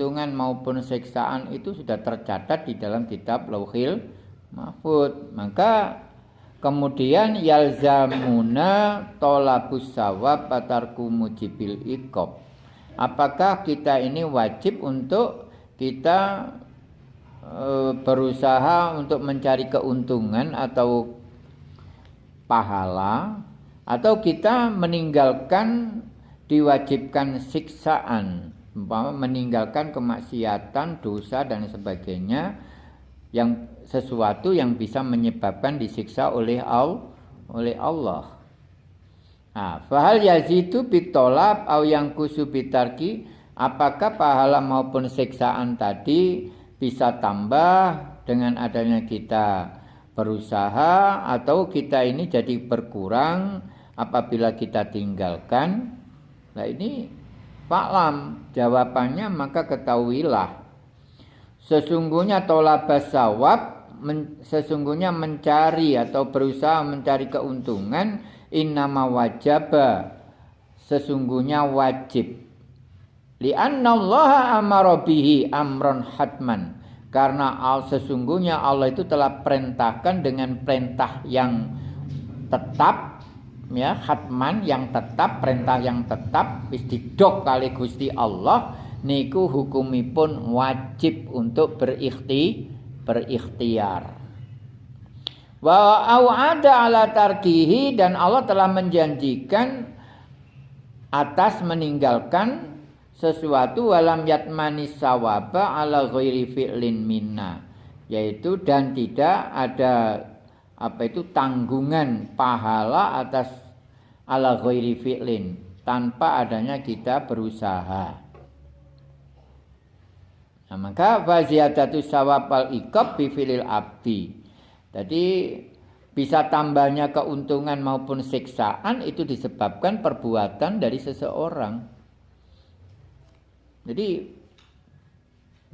keuntungan maupun siksaan itu sudah tercatat di dalam kitab Lauhil Mahfud. Maka kemudian yalzamuna tolabus sawab patarku mujibil ikob. Apakah kita ini wajib untuk kita e, berusaha untuk mencari keuntungan atau pahala atau kita meninggalkan diwajibkan siksaan umpama meninggalkan kemaksiatan, dosa dan sebagainya yang sesuatu yang bisa menyebabkan disiksa oleh Allah oleh Allah. Nah, fahal yazidu bitolab au yang kusubitarki apakah pahala maupun siksaan tadi bisa tambah dengan adanya kita berusaha atau kita ini jadi berkurang apabila kita tinggalkan Nah ini faklam jawabannya maka ketahuilah. Sesungguhnya tolabas sawab men, sesungguhnya mencari atau berusaha mencari keuntungan innama wajaba. Sesungguhnya wajib. Li'anna Allah amara bihi amron hatman. Karena al sesungguhnya Allah itu telah perintahkan dengan perintah yang tetap ya hatman yang tetap perintah yang tetap wis didok kali Gusti Allah niku hukumipun wajib untuk berikhti berikhtiar. Wa ada ala tarkihi dan Allah telah menjanjikan atas meninggalkan sesuatu walam yatmani sawaba ala ghairi fi'lin minna yaitu dan tidak ada apa itu tanggungan pahala atas ala ghairi fi'lin tanpa adanya kita berusaha. Nah, maka faziyadatu sawabal ikab bi filil abdi. Jadi bisa tambahnya keuntungan maupun siksaan itu disebabkan perbuatan dari seseorang. Jadi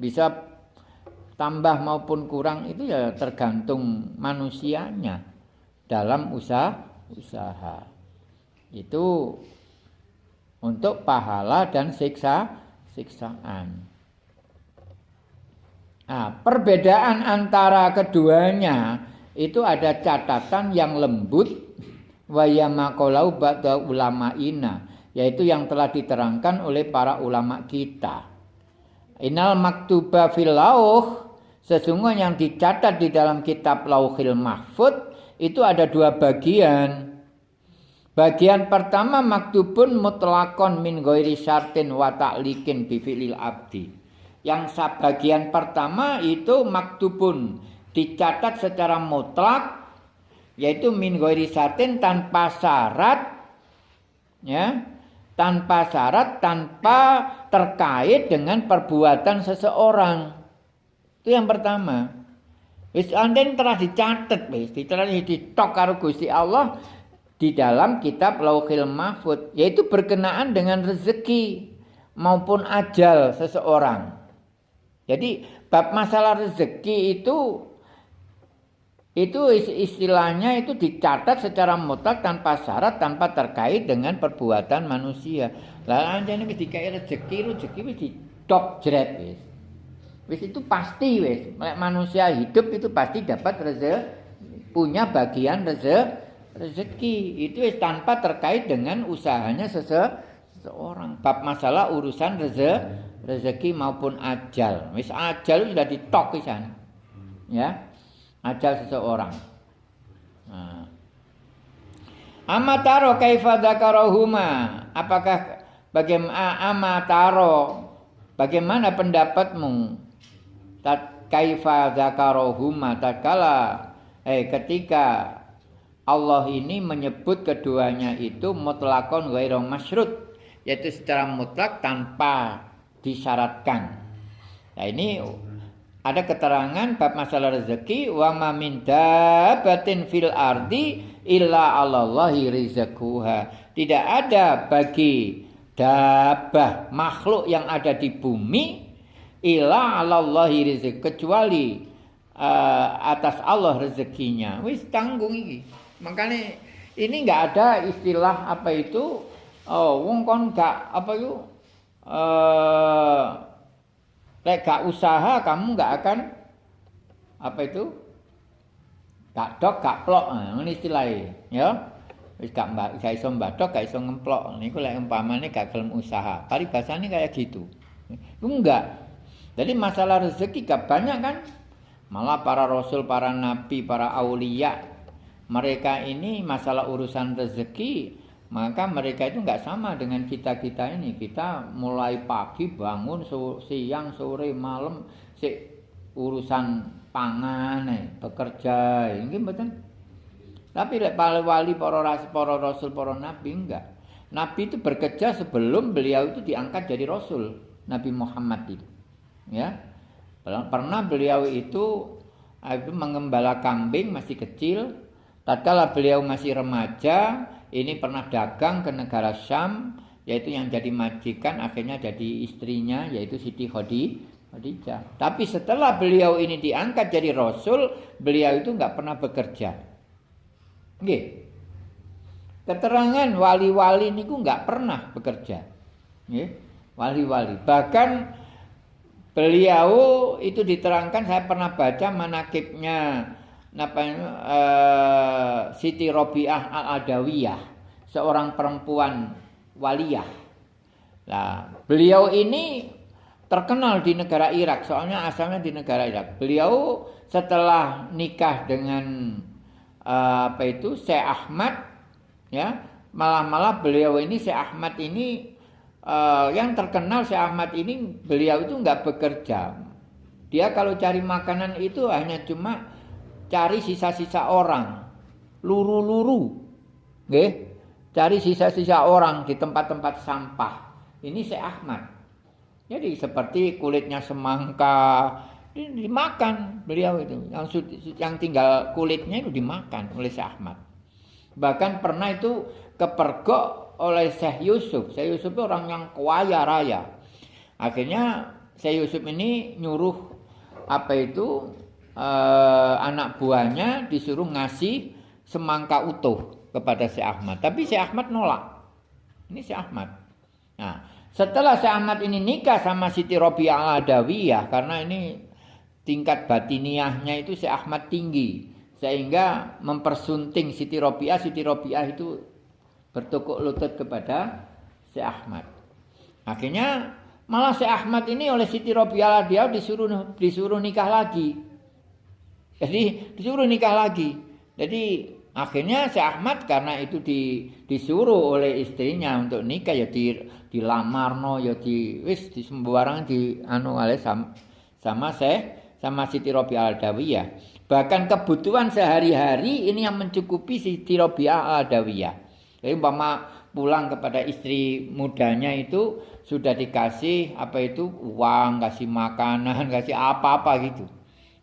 bisa tambah maupun kurang itu ya tergantung manusianya dalam usaha usaha itu untuk pahala dan siksa siksaan. Nah, perbedaan antara keduanya itu ada catatan yang lembut wayamakolau ba'da ulama ina yaitu yang telah diterangkan oleh para ulama kita. Inal maktuba fil lauh Sesungguhnya yang dicatat di dalam kitab Lauhil Mahfud itu ada dua bagian. Bagian pertama maktubun mutlakon min ghairi syartin wa ta'likin bifilil abdi. Yang bagian pertama itu maktubun dicatat secara mutlak yaitu min ghairi syartin tanpa syarat ya tanpa syarat tanpa terkait dengan perbuatan seseorang itu yang pertama. Wis anten telah dicatat wis, telah ditok karo Gusti Allah di dalam kitab Lauhil Mahfud, yaitu berkenaan dengan rezeki maupun ajal seseorang. Jadi bab masalah rezeki itu itu istilahnya itu dicatat secara mutlak tanpa syarat tanpa terkait dengan perbuatan manusia. Lah anjane wis dikai rezeki, rezeki wis ditok jret wis. Wis itu pasti wis. Manusia hidup itu pasti dapat rezeki, punya bagian rezeki. Rezeki itu tanpa terkait dengan usahanya seseorang. Bab masalah urusan rezeki, rezeki maupun ajal. Wis ajal sudah ditok sana. Ya. Ajal seseorang. Nah. Amataro kaifa dzakarahuma? Apakah bagaimana amataro? Bagaimana pendapatmu tat kaifa tatkala eh ketika Allah ini menyebut keduanya itu mutlakon ghairu masyrut yaitu secara mutlak tanpa disyaratkan. Nah ini ada keterangan bab masalah rezeki wa ma min dabatin fil ardi illa Allahi rizquha. Tidak ada bagi dabah makhluk yang ada di bumi ila alallahi rizq kecuali uh, atas Allah rezekinya wis tanggung iki makanya ini nggak ada istilah apa itu oh wong kon gak apa itu uh, Lek gak usaha kamu gak akan apa itu? Gak dok, gak plok, ini istilahnya, ya. Wis gak mbak, gak iso mbadok, gak iso ngemplok. Niku lek umpamane gak gelem usaha. Paribasane kayak gitu. Itu enggak. Jadi masalah rezeki gak banyak kan? Malah para rasul, para nabi, para aulia, mereka ini masalah urusan rezeki maka mereka itu nggak sama dengan kita kita ini. Kita mulai pagi bangun siang sore malam si urusan pangan eh, bekerja ini betul tapi para wali para rasul para rasul para nabi enggak nabi itu bekerja sebelum beliau itu diangkat jadi rasul nabi Muhammad itu ya. Pernah beliau itu itu mengembala kambing masih kecil tatkala beliau masih remaja ini pernah dagang ke negara Syam yaitu yang jadi majikan akhirnya jadi istrinya yaitu Siti Khadijah. Tapi setelah beliau ini diangkat jadi rasul, beliau itu nggak pernah bekerja. Oke. Keterangan wali-wali ini nggak pernah bekerja. Wali-wali. Bahkan beliau itu diterangkan saya pernah baca manakibnya apa uh, Siti Robiah Al-Adawiyah, seorang perempuan waliyah. Nah, beliau ini terkenal di negara Irak, soalnya asalnya di negara Irak. Beliau setelah nikah dengan uh, apa itu Syekh Ahmad, ya malah-malah beliau ini Syekh Ahmad ini uh, yang terkenal Syekh Ahmad ini beliau itu nggak bekerja. Dia kalau cari makanan itu hanya cuma cari sisa-sisa orang, luru-luru, nggih. Cari sisa-sisa orang di tempat-tempat sampah. Ini Syekh Ahmad. Jadi seperti kulitnya semangka dimakan beliau itu. Yang yang tinggal kulitnya itu dimakan oleh Syekh Ahmad. Bahkan pernah itu kepergok oleh Syekh Yusuf. Syekh Yusuf itu orang yang kaya raya. Akhirnya Syekh Yusuf ini nyuruh apa itu eh, anak buahnya disuruh ngasih semangka utuh kepada si Ahmad. Tapi si Ahmad nolak. Ini si Ahmad. Nah, setelah si Ahmad ini nikah sama Siti Robiah al-Adawiyah karena ini tingkat batiniahnya itu si Ahmad tinggi sehingga mempersunting Siti Robiah Siti Robiah itu bertukuk lutut kepada si Ahmad. Akhirnya malah si Ahmad ini oleh Siti Robiah dia disuruh disuruh nikah lagi. Jadi disuruh nikah lagi. Jadi akhirnya si Ahmad karena itu di, disuruh oleh istrinya untuk nikah ya di dilamar no ya di wis di sembarang di anu oleh sama, sama saya sama Siti Robi Al Dawiyah. Bahkan kebutuhan sehari-hari ini yang mencukupi Siti Robi Al Dawiyah. Jadi umpama pulang kepada istri mudanya itu sudah dikasih apa itu uang, kasih makanan, kasih apa-apa gitu.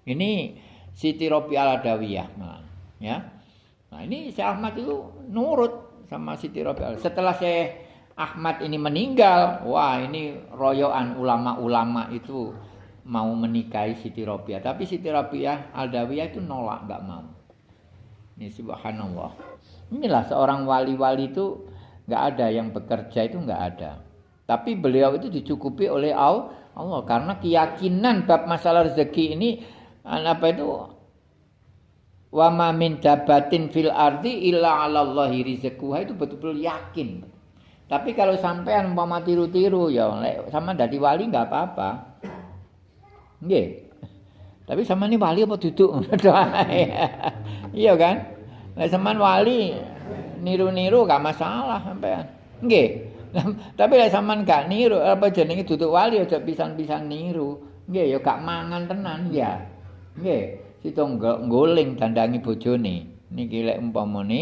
Ini Siti Robi Al-Adawiyah. Ya. Nah ini si Ahmad itu nurut sama Siti Robi Al. Setelah saya Ahmad ini meninggal, wah ini royoan ulama-ulama itu mau menikahi Siti Robiah. Tapi Siti Robiah Al-Dawiyah itu nolak, nggak mau. Ini subhanallah. Inilah seorang wali-wali itu nggak ada yang bekerja itu nggak ada. Tapi beliau itu dicukupi oleh Allah karena keyakinan bab masalah rezeki ini apa itu wa ma min dabatin fil ardi illa 'ala Allahi rizquha itu betul-betul yakin. Tapi kalau sampean umpama tiru-tiru ya sama dadi wali enggak apa-apa. Nggih. Tapi sama ini wali apa duduk? iya kan? Lah sampean wali niru-niru gak masalah sampean. Nggih. Tapi lah sampean gak niru apa jenenge duduk wali aja pisan-pisan niru. Nggih ya gak mangan tenan ya. Nggih, sito nggoling dandangi bojone. Niki lek umpamane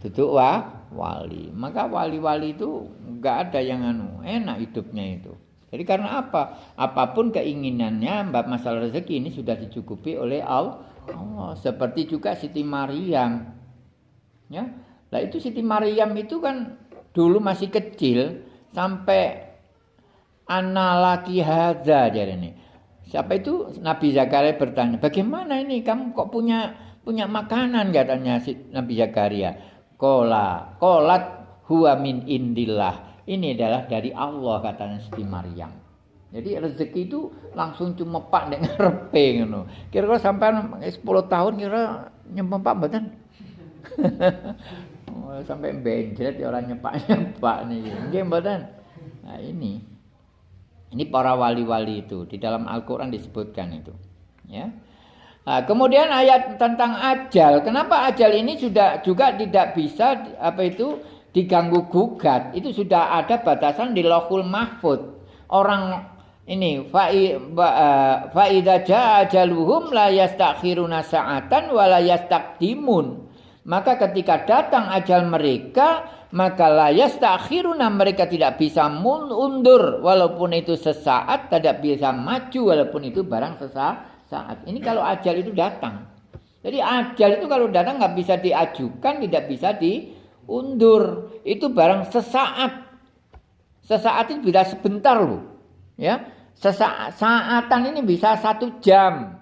duduk wa wali. Maka wali-wali itu enggak ada yang anu, enak hidupnya itu. Jadi karena apa? Apa pun keinginannya mbak masalah rezeki ini sudah dicukupi oleh Allah. Seperti juga Siti Maryam. Ya. Lah itu Siti Maryam itu kan dulu masih kecil sampai analaki hadza jadi ini. Siapa itu Nabi Zakaria bertanya, bagaimana ini kamu kok punya punya makanan katanya si Nabi Zakaria. Kola, kolat huwa min indillah. Ini adalah dari Allah katanya Siti Maryam. Jadi rezeki itu langsung cuma pak nek ngarepe ngono. Kira-kira sampai 10 tahun kira nyempak mboten? oh, sampai benjret ya orang nyepak-nyepak nih. Nggih mboten? Nah, ini. Ini para wali-wali itu di dalam Al-Qur'an disebutkan itu. Ya. Nah, kemudian ayat tentang ajal. Kenapa ajal ini sudah juga tidak bisa apa itu diganggu gugat? Itu sudah ada batasan di Lauhul Mahfud. Orang ini fa idza jaa ajaluhum la yastakhiruna sa'atan wa la yastaqdimun. Maka ketika datang ajal mereka, maka la yastakhiruna mereka tidak bisa mundur walaupun itu sesaat, tidak bisa maju walaupun itu barang sesaat. Saat. Ini kalau ajal itu datang. Jadi ajal itu kalau datang nggak bisa diajukan, tidak bisa diundur. Itu barang sesaat. Sesaat itu bisa sebentar loh. Ya, Sesaat saatan ini bisa satu jam.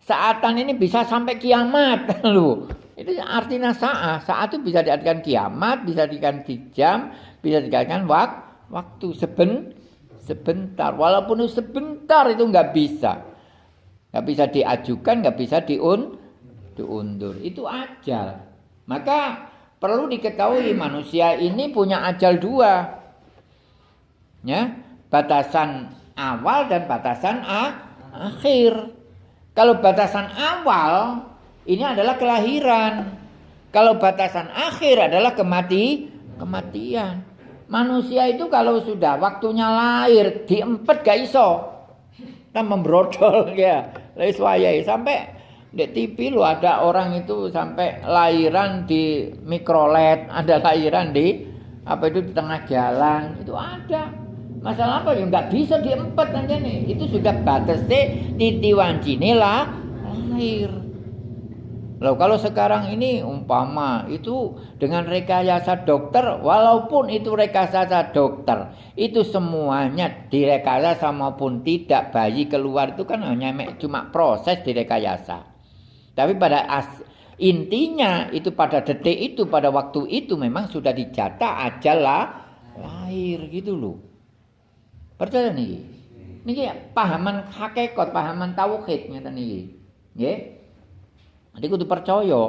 Saatan ini bisa sampai kiamat lu. Itu artinya saat. Saat itu bisa diartikan kiamat, bisa diartikan jam, bisa diartikan wak, waktu seben, sebentar. Walaupun itu sebentar itu nggak bisa. Nggak bisa diajukan, nggak bisa diun, diundur. Itu ajal. Maka perlu diketahui manusia ini punya ajal dua. Ya, batasan awal dan batasan akhir. Kalau batasan awal ini adalah kelahiran. Kalau batasan akhir adalah kemati kematian. Manusia itu kalau sudah waktunya lahir diempet gak iso. Kita membrodol ya. Lais sampai di TV lu ada orang itu sampai lahiran di mikrolet, ada lahiran di apa itu di tengah jalan, itu ada. Masalah apa ya nggak bisa diempet aja nih. Itu sudah batasnya titi wancine lah lahir. Loh kalau sekarang ini umpama itu dengan rekayasa dokter walaupun itu rekayasa dokter itu semuanya direkayasa maupun tidak bayi keluar itu kan hanya cuma proses direkayasa. Tapi pada as, intinya itu pada detik itu pada waktu itu memang sudah dijata ajalah lahir gitu loh. Percaya niki. Niki pahaman hakikat, pahaman tauhid ngeten niki. Nggih. Jadi kudu percaya.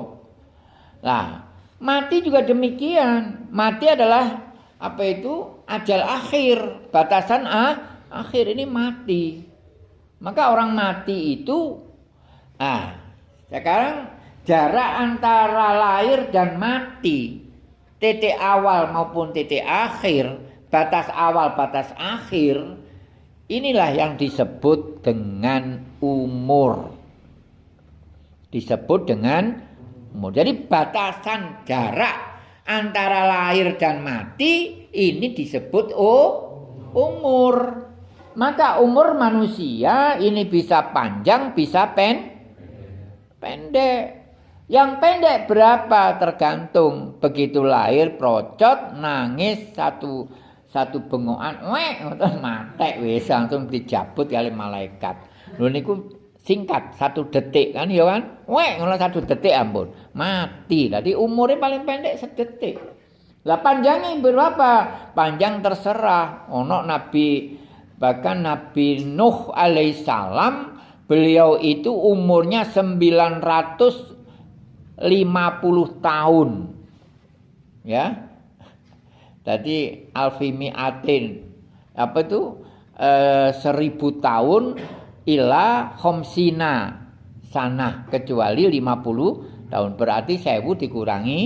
Lah, mati juga demikian. Mati adalah apa itu? Ajal akhir, batasan ah, akhir ini mati. Maka orang mati itu ah, sekarang jarak antara lahir dan mati, titik awal maupun titik akhir batas awal, batas akhir, inilah yang disebut dengan umur. Disebut dengan umur. Jadi batasan jarak antara lahir dan mati ini disebut oh, umur. Maka umur manusia ini bisa panjang, bisa pen, pendek. Yang pendek berapa tergantung begitu lahir procot nangis satu satu bengokan wek ngoten matek wis langsung dijabut kali malaikat. Lho niku singkat satu detik kan ya kan? Wek ngono satu detik ampun. Mati. Tadi umurnya paling pendek sedetik. Lah panjangnya berapa? Panjang terserah. Ono nabi bahkan nabi Nuh alaihissalam beliau itu umurnya 950 tahun. Ya? Jadi alfimi atin apa itu? E, seribu tahun ila homsina sana kecuali 50 tahun berarti sewu dikurangi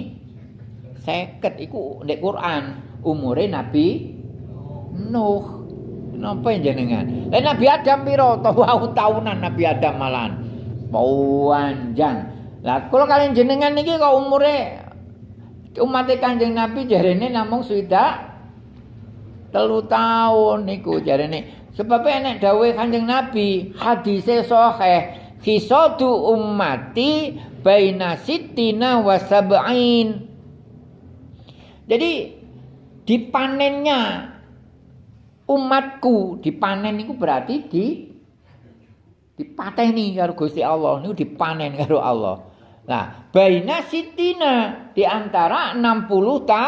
seket iku di Quran umurnya Nabi Nuh Napa jenengan? Eh Nabi Adam piro? Tahu tahunan Nabi Adam malan. Panjang. Lah kalau kalian jenengan niki kok umure umat kanjeng Nabi jarene namung swidak telu tahun niku jarene sebab enek dawuh kanjeng Nabi hadise sahih hisadu ummati baina sittina wa sab'in. Jadi dipanennya umatku dipanen niku berarti di dipateni karo Gusti Allah niku dipanen karo Allah. Nah, baina sitina di antara 60 ta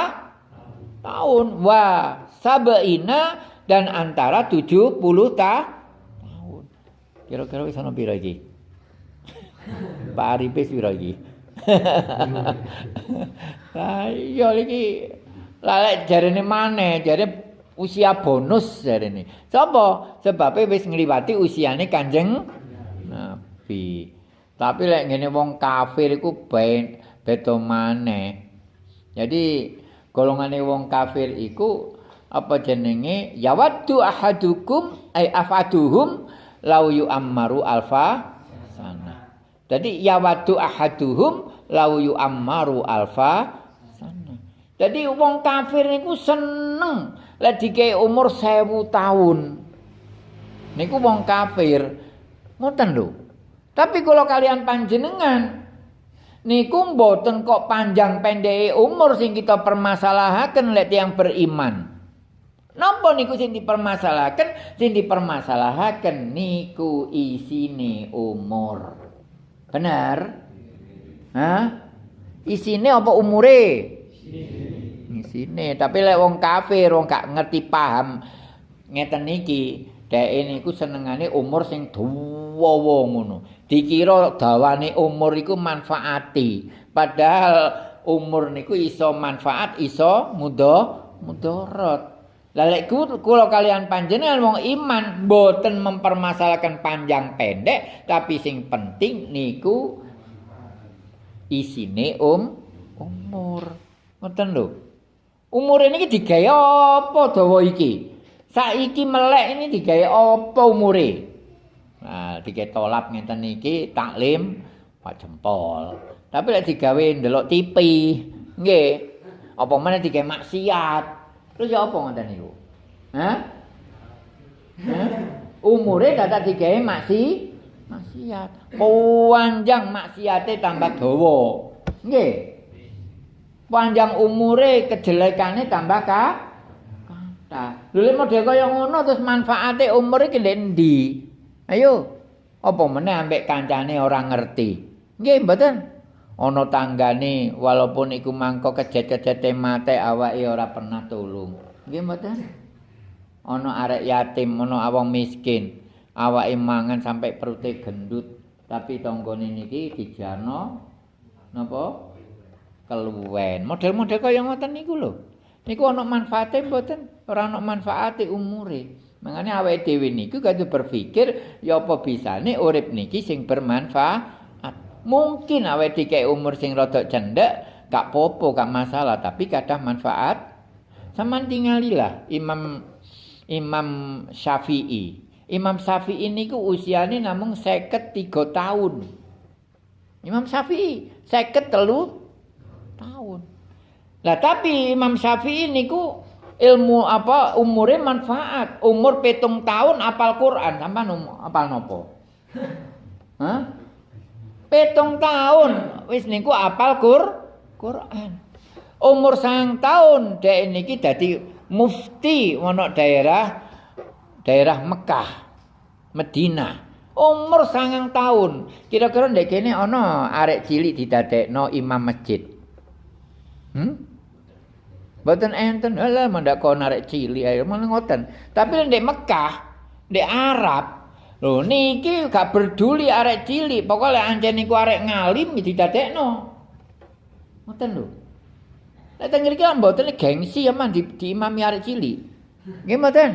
tahun wa sabaina dan antara 70 ta tahun. Kira-kira wis ana pira iki? Pak Arif wis pira iki? Lah iya iki lek jarene maneh, jare usia bonus jarene. Sapa? Sebabe wis ngliwati usiane Kanjeng Nabi. Tapi lek ngene wong kafir iku ben beda maneh. Jadi golongane wong kafir iku apa jenenge yawaddu ahadukum ay afaduhum lau yu'ammaru alfa sana. Jadi yawaddu ahaduhum lau yu'ammaru alfa sana. Jadi wong kafir niku seneng lek dikei umur 1000 tahun. Niku wong kafir. Ngoten lho. Tapi kalau kalian panjenengan niku mboten kok panjang pendek umur sing kita permasalahaken lek yang beriman. Napa niku sing dipermasalahkan? Sing dipermasalahkan niku isine umur. Benar? Hah? Isine apa umure? Isine. Tapi lek wong kafir, wong gak ngerti paham ngeten niki, dhek niku senengane umur sing dawa ngono. Dikira dawane umur iku manfaati. Padahal umur niku iso manfaat, iso mudah mudarat. Lalek kula kalian panjenengan wong iman boten mempermasalahkan panjang pendek tapi sing penting niku isine um umur. Ngoten lho. Umur ini digawe apa dawa iki? Saiki melek ini digawe apa umure? Nah, digawe tolap ngeten iki taklim Pak jempol. Tapi lek digawe ndelok TV, nggih. Apa meneh digawe maksiat? Terus ya apa ngoten niku? Hah? Umure dadak digawe maksi maksiat. Panjang maksiate tambah dawa. Nggih. Panjang umure kejelekane tambah ka kata. Lha model kaya ngono terus manfaate umur iki ndi? Ayo. Apa meneh ambek kancane ora ngerti? Nggih, mboten. Ana tanggane walaupun iku mangko kejet-kejete mate awake ora pernah tulung. Nggih mboten? Ana arek yatim, ana awong miskin, awake mangan sampai perute gendut, tapi tanggane niki dijano napa? keluwen. Model-model kaya ngoten niku lho. Niku ana manfaate mboten? Ora ana manfaate umure. Mangane awake dhewe niku kudu berpikir ya apa bisane urip niki sing bermanfaat. Mungkin awet dikek umur sing rada cendek, gak popo, gak masalah, tapi kadang manfaat. Sama tingalilah Imam Imam Syafi'i. Imam Syafi'i ini ku usianya namun seket tiga tahun. Imam Syafi'i seket telu tahun. Lah tapi Imam Syafi'i ini ku ilmu apa umurnya manfaat. Umur petung tahun apal Quran. Sampai apal nopo? Hah? Petung tahun wis niku apal Qur Quran. Umur sang tahun dek niki dadi mufti ana daerah daerah Mekah, Medina. Umur sangang tahun. Kira-kira ndek kene ana arek cilik didadekno imam masjid. Hmm? Boten enten, alah mendak kon arek cilik ae ngoten. Tapi ndek Mekah, ndek Arab Lho niki gak peduli arek cilik, pokoke anjen niku arek ngalim didadekno. Ngoten lho. Lek teng mriki mboten gengsi ya man di, imami arek cilik. Nggih mboten?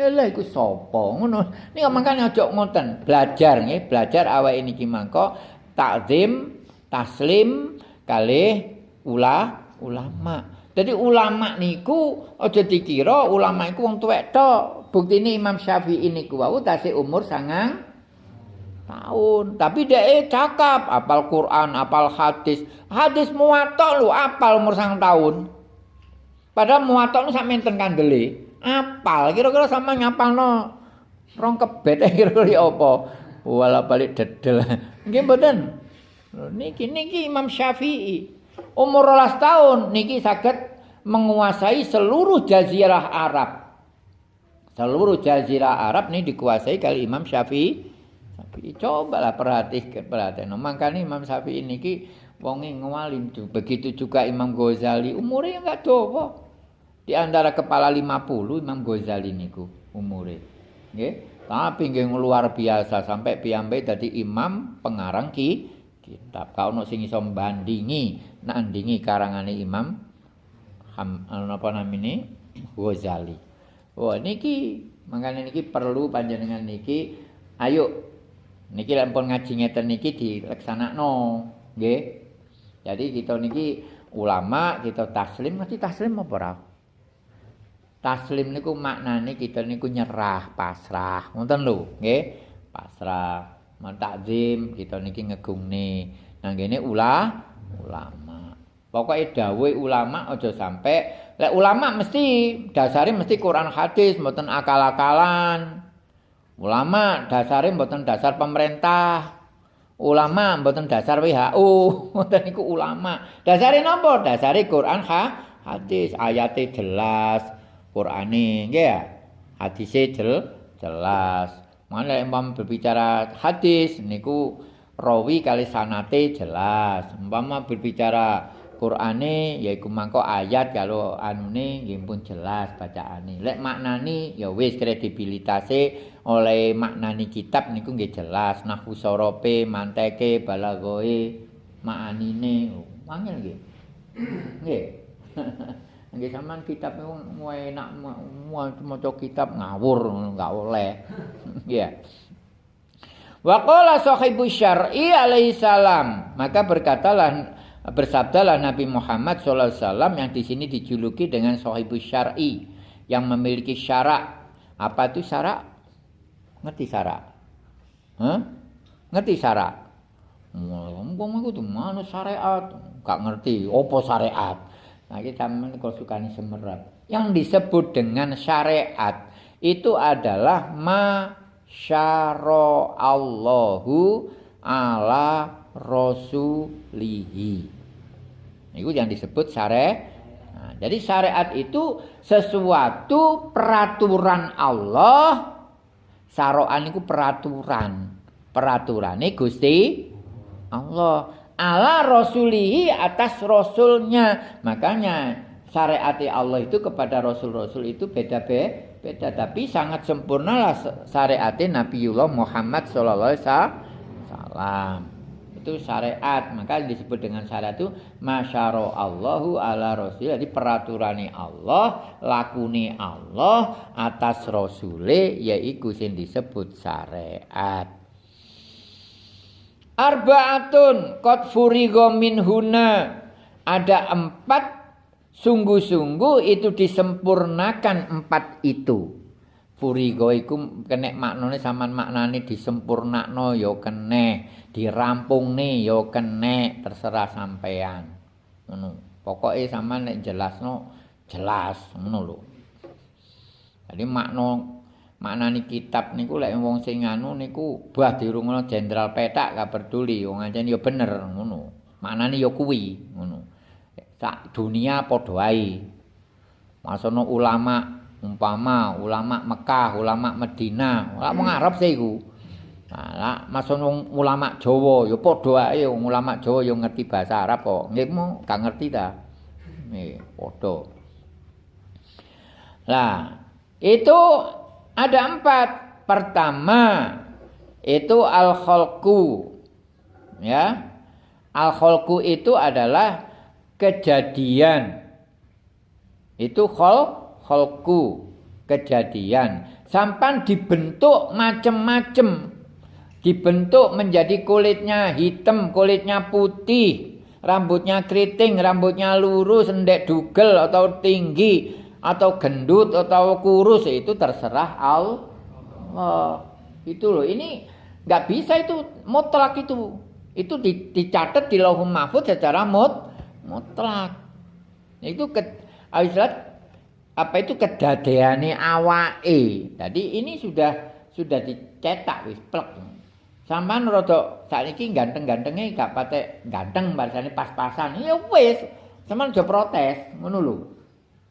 Lha iku sapa ngono. Nika mangkane aja ngoten, belajar nggih, belajar awake niki mangko takzim, taslim kalih ula ulama. Jadi ulama niku aja dikira ulama iku wong tuwek tok. Bukti ini Imam Syafi'i ini wau tasih umur sangang tahun. Tapi eh cakap apal Quran, apal hadis. Hadis muwatta lu apal umur sang tahun. Padahal muwatta lu sampe enten kandele. Apal kira-kira sama nyapal no rong kebet kira-kira apa. Wala balik dedel. Nggih mboten. Niki niki Imam Syafi'i umur 12 tahun niki saged menguasai seluruh jazirah Arab. Seluruh jazirah Arab ini dikuasai kali Imam Syafi'i. Syafi'i cobalah perhatikan perhatikan. No, makanya Imam Syafi'i ini ki wonge ngalim Begitu juga Imam Ghazali umurnya enggak tua. Di antara kepala 50 Imam Ghazali niku umure. Nggih. Tapi nggih luar biasa sampai piyambake dadi imam pengarang ki kitab. Ka ono sing iso mbandingi nandingi karangane Imam Ham, apa namine Ghazali. Oh niki mangkane niki perlu panjenengan niki ayo niki lampun ngaji ngeten niki dileksanakno nggih. Jadi kita niki ulama kita taslim mesti taslim apa ora? Taslim niku maknane kita niku nyerah, pasrah. Ngoten lho, nggih. Pasrah, mentakzim kita niki ngegungne. Nang kene ulah ulama. Pokoke dawuh ulama aja sampe lek ulama mesti dasare mesti Quran hadis mboten akal-akalan. Ulama dasare mboten dasar pemerintah. Ulama mboten dasar WHO, mboten niku ulama. Dasare napa? Dasare Quran ha, hadis, ayate jelas. Qur'ane nggih ya. Hadise jel, jelas. Mana imam berbicara hadis niku rawi kali sanate jelas. Umpama berbicara Qur'ane yaiku mangko ayat kalau anune nggih pun jelas bacaane. Lek maknani ya wis kredibilitase oleh maknani kitab niku nggih jelas. Nahwu sorope, manteke, balagoe, maanine. Wangil nggih. Nggih. Nggih sampean kitab niku enak maca kitab ngawur enggak oleh. Iya. Wa qala sahibu syar'i alaihi salam, maka berkatalah bersabdalah Nabi Muhammad wasallam yang di sini dijuluki dengan sahibu syar'i yang memiliki syarak. Apa itu syarak? Ngerti syarak? Hah? Ngerti syarak? Ngomong aku tuh mana syariat? Gak ngerti. Apa syariat? Nah, kita suka semerap. Yang disebut dengan syariat itu adalah ma Allahu ala rasulihi. Itu yang disebut syariat. Nah, jadi syariat itu sesuatu peraturan Allah. Saroan itu peraturan. Peraturannya Gusti Allah ala rasulihi atas rasulnya. Makanya syariat Allah itu kepada rasul-rasul itu beda-beda. Beda tapi sangat sempurna lah syariat Nabiullah Muhammad sallallahu alaihi wasallam. Itu syariat, maka disebut dengan syariat itu masyaro Allahu ala rasul. Jadi peraturannya Allah, lakuni Allah atas rasule yaitu sing disebut syariat. Arbaatun kot furigo huna. Ada empat sungguh-sungguh itu disempurnakan empat itu. Furigo iku kene maknane sampean maknane disempurnakno ya kene, dirampungne ya kene, terserah sampean. Ngono. Pokoke sampean nek jelasno jelas ngono lho. Jadi makna maknani kitab niku lek wong sing anu niku bah dirungono jenderal petak gak peduli wong ancen ya bener ngono maknani ya kuwi ngono sak dunia padha ae masono ulama umpama ulama Mekah ulama Medina ora wong Arab sih iku Nah, masono ulama Jawa ya padha ae ulama Jawa ya ngerti bahasa Arab kok. Nggih mo gak ngerti ta. Nggih, padha. Lah, itu ada empat. Pertama itu al-khalqu. Ya. Al-khalqu itu adalah kejadian. Itu khol khalqu, kejadian. Sampan dibentuk macam-macam. Dibentuk menjadi kulitnya hitam, kulitnya putih, rambutnya keriting, rambutnya lurus, endek dugel atau tinggi, atau gendut atau kurus itu terserah Allah. Itu loh. Ini nggak bisa itu mutlak itu. Itu dicatat di Lauhul Mahfuz secara mut mutlak. Itu ke apa itu kedadeane awake. Jadi ini sudah sudah dicetak wis plek. Sampeyan rada saiki ganteng-gantenge gak pate ganteng bahasane pas-pasan. Ya wis, sampeyan aja protes, ngono lho.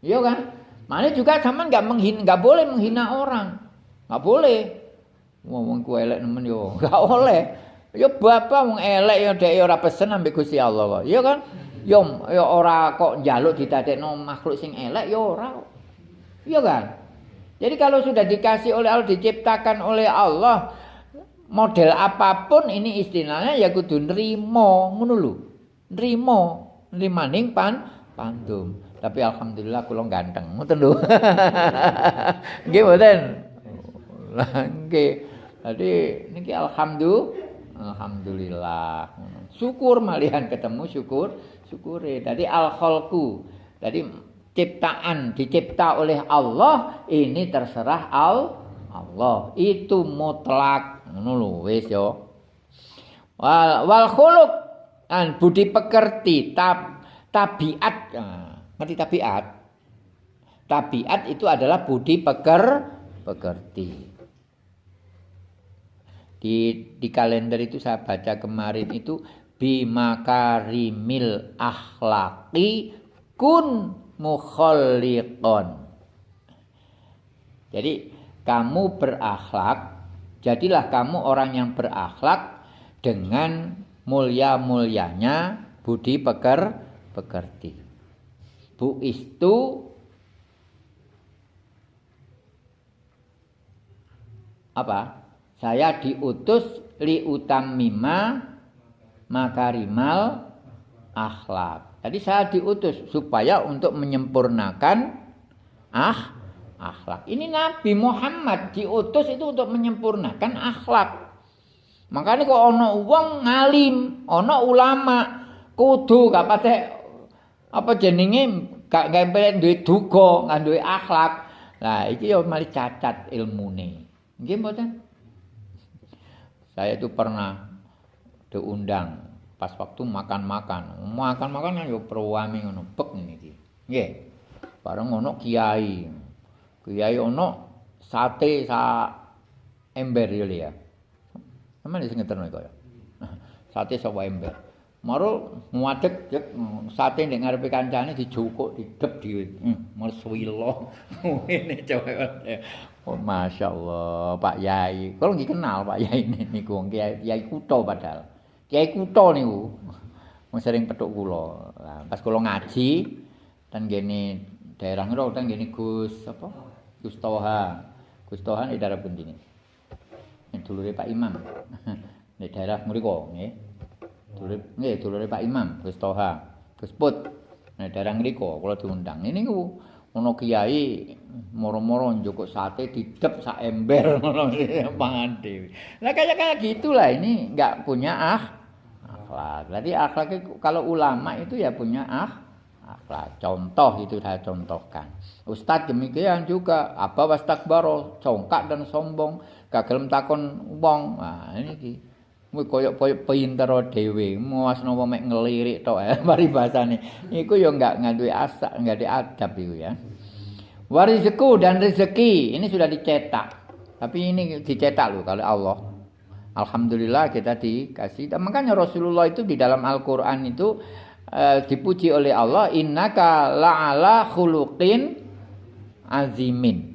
Iya kan? Mana juga sama nggak menghina, nggak boleh menghina orang, nggak boleh. Ngomong ku elek nemen yo, nggak boleh. Yo bapak wong elek yo dek ora pesen ambek Gusti Allah kok. Iya kan? Yo ya ora kok njaluk didadekno makhluk sing elek ya ora. Iya kan? Jadi kalau sudah dikasih oleh Allah diciptakan oleh Allah model apa pun ini istilahnya ya kudu nrimo ngono lho. Nrimo, nrimaning pan pandum. Tapi alhamdulillah kula ganteng. Ngoten lho. Nggih mboten? Nggih. Jadi niki alhamdulillah Alhamdulillah. Syukur malihan ketemu syukur syukure. Jadi al khalqu. Jadi ciptaan dicipta oleh Allah ini terserah al Allah. Itu mutlak. Lho wis yo. Wal wal an budi pekerti tab tabiat. Nah, ngerti tabiat? Tabiat itu adalah budi peker pekerti. Di di kalender itu saya baca kemarin itu bimakarimil akhlaki kun mukhalliqon. Jadi kamu berakhlak, jadilah kamu orang yang berakhlak dengan mulia-mulianya budi peker pekerti. Bu itu apa? saya diutus li utamima makarimal akhlak. Tadi saya diutus supaya untuk menyempurnakan ah akhlak. Ini Nabi Muhammad diutus itu untuk menyempurnakan akhlak. Makanya kok ono wong ngalim, ono ulama kudu gak patek apa jenenge gak gak duwe duga, gak duwe akhlak. Lah iki yo mari cacat ilmune. Nggih mboten? Saya itu pernah diundang pas waktu makan-makan. Makan-makan kan yo perwami ngono, bek ngene iki. Nggih. Bareng ngono kiai. Kiai ono sate sa ember yo ya. Sampeyan sing ngeterno iku ya. Sate sapa ember. Maro ngadeg sate nek ngarepe kancane dijukuk didep di hmm, meswilo. Ngene coba. Oh, Masya Allah, Pak Yai. Kalau nggak kenal Pak Yai niku Kiai Kiai Kuto padahal. Kiai Kuto niku. Mau sering petuk kulo. Nah, pas kulo ngaji dan gini daerah ngerol dan gini Gus apa? Gus Toha. Gus Toha di daerah pun ini. Ini dulu Pak Imam. di daerah mriko nggih. Dulu nggih dulu Pak Imam Gus Toha. Gus Put. Nah, daerah mriko kula diundang. Ini niku ono kiai moro-moro njukuk sate didep sak ember ngono pangan dhewe. Lah kayak kayak gitulah ini enggak punya ah akhlak. Berarti akhlak kalau ulama itu ya punya ah akhlak. Contoh itu saya contohkan. Ustadz demikian juga apa wastakbaro, congkak dan sombong, gagal takon wong. Nah, ini ki. Kuwi koyok-koyok pinter dhewe, muasno mek ngelirik tok ya paribasane. Iku ya enggak ngaduwe asak, enggak ada adab iku ya. Warizku dan rezeki ini sudah dicetak. Tapi ini dicetak loh kalau Allah. Alhamdulillah kita dikasih. Dan makanya Rasulullah itu di dalam Al-Qur'an itu uh, dipuji oleh Allah, "Innaka la'ala khuluqin azimin."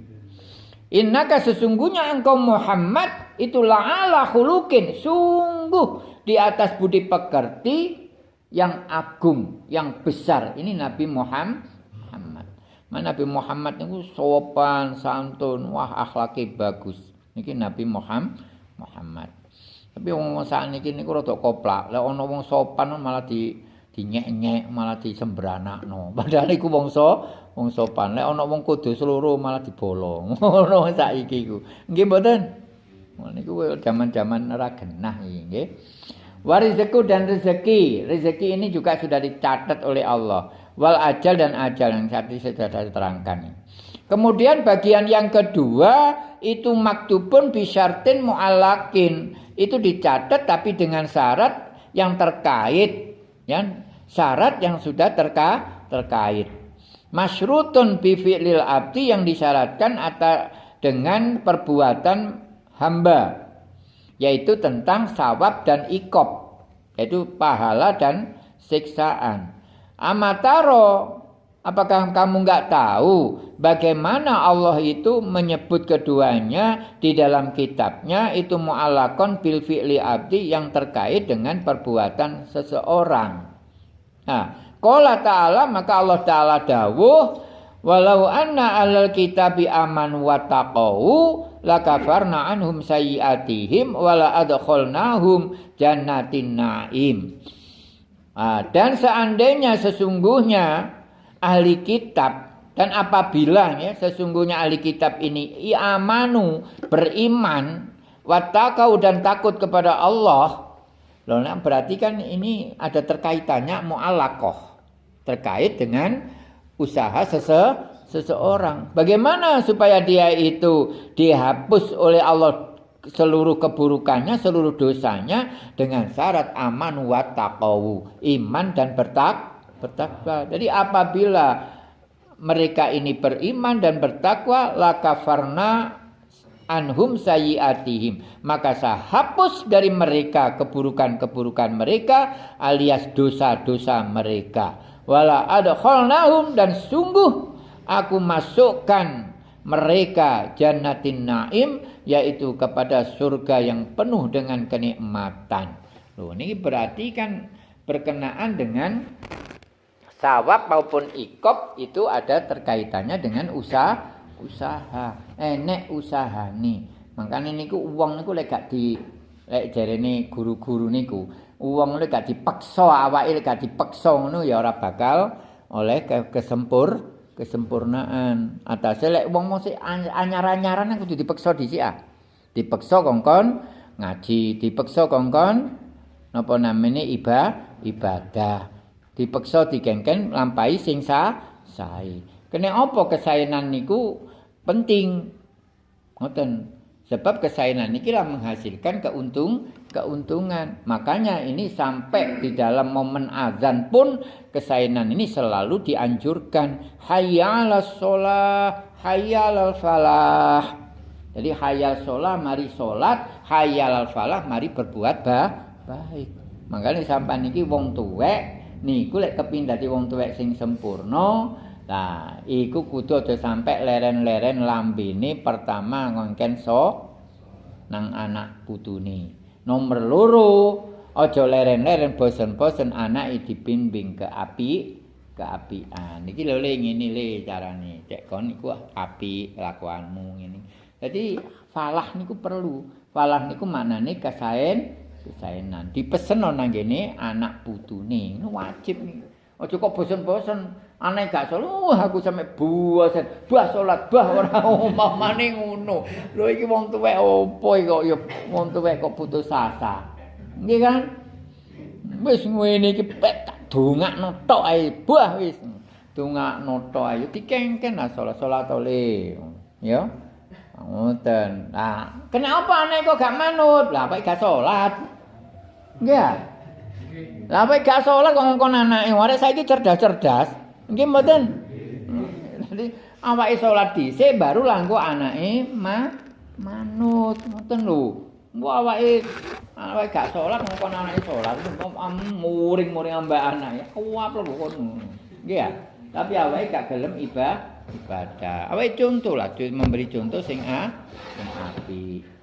Innaka sesungguhnya engkau Muhammad itu la'ala khuluqin sungguh di atas budi pekerti yang agung, yang besar. Ini Nabi Muhammad. Nabi Muhammad itu sopan, santun, wah akhlaknya bagus. Ini Nabi Muhammad. Muhammad. Tapi wong saat ini niku rada koplak. Lah ana wong sopan malah di dinyek-nyek, malah disembranakno. Padahal iku wong so, wong sopan. Lek ana wong kudu seluruh malah dibolong. Ngono saiki iku. Nggih mboten? niku zaman-zaman ora genah iki nggih. Warizeku dan rezeki. Rezeki ini juga sudah dicatat oleh Allah. Wal ajal dan ajal yang tadi sudah diterangkan. Kemudian bagian yang kedua itu maktubun bisyartin mu'alakin. Itu dicatat tapi dengan syarat yang terkait. Ya, syarat yang sudah terka, terkait. Masyrutun bifi'lil abdi yang disyaratkan atau dengan perbuatan hamba yaitu tentang sawab dan ikop yaitu pahala dan siksaan amataro apakah kamu nggak tahu bagaimana Allah itu menyebut keduanya di dalam kitabnya itu mu'alakon bil fi'li abdi yang terkait dengan perbuatan seseorang nah Qala ta'ala maka Allah taala dawuh walau anna alal kitabi aman wa taqau lakafarna anhum sayyiatihim wala adkhalnahum jannatin naim. Nah, dan seandainya sesungguhnya ahli kitab dan apabila ya sesungguhnya ahli kitab ini amanu beriman watakau dan takut kepada Allah Loh, nah berarti kan ini ada terkaitannya mu'alakoh terkait dengan usaha sese seseorang. Bagaimana supaya dia itu dihapus oleh Allah seluruh keburukannya, seluruh dosanya dengan syarat aman wa taqawu, iman dan bertak bertakwa. Jadi apabila mereka ini beriman dan bertakwa, lakafarna anhum sayiatihim maka saya hapus dari mereka keburukan-keburukan mereka alias dosa-dosa mereka wala adkhalnahum dan sungguh aku masukkan mereka jannatin naim yaitu kepada surga yang penuh dengan kenikmatan. Loh, ini berarti kan berkenaan dengan sawab maupun ikop itu ada terkaitannya dengan usaha usaha enek usaha nih makanya niku uang niku lek gak di lek jarene guru-guru niku uang lek gak dipaksa awake lek gak dipaksa ngono ya ora bakal oleh ke kesempur kesempurnaan. Atas lek wong mesti anyar-anyaran kudu dipaksa dhisik ah. Dipaksa kongkon ngaji dipaksa kongkon napa namanya iba ibadah dipaksa digengken lampai sing sae Kene apa kesaenan niku penting. Ngoten. Sebab kesaenan niki lah menghasilkan keuntung keuntungan. Makanya ini sampai di dalam momen azan pun kesaenan ini selalu dianjurkan. Hayya 'alas shalah, hayya 'alal falah. Jadi hayal sholat, mari sholat, hayal falah, mari berbuat bah, baik. Makanya sampai niki wong tuwek, niku lek kepindah di wong tuwek sing sempurna, Nah, iku kudu aja sampe leren-leren lambene pertama ngongken so nang anak putune. Nomor loro, aja leren-leren bosen-bosen anak dibimbing ke api ke apian. Iki lho le ngene le carane. Cek kon iku api lakuanmu ngene. Jadi falah niku perlu. Falah niku maknane kesaen kesaenan. Dipesen nang ngene anak putune. Wajib nih. Aja kok bosen-bosen. Aneh gak salat, wah aku sampe buasen, bah salat, bah ora umpamane ngono. Lho iki wong tuwek opo kok ya wong tuwek kok putus asa. Nggih kan? Wis ngene iki pek tak dongakno tok ae, bah wis. Dongakno tok ae dikengken lah salat-salat ole. Ya. Ngoten. Nah, kenapa aneh kok gak manut? Lah apa gak salat? Nggih. Lah apa gak salat kok ngkon anake, arek saiki cerdas-cerdas. Nggih mboten. Dadi awake salat dhisik baru langgo anake ma manut ngoten lho. Mbok awake awake gak salat ngkon anake salat muring-muring ambek anake. Kuwap lho kono. Nggih ya. Tapi awake gak gelem ibadah. ibadah. Awake contoh lah memberi contoh sing a sing apik.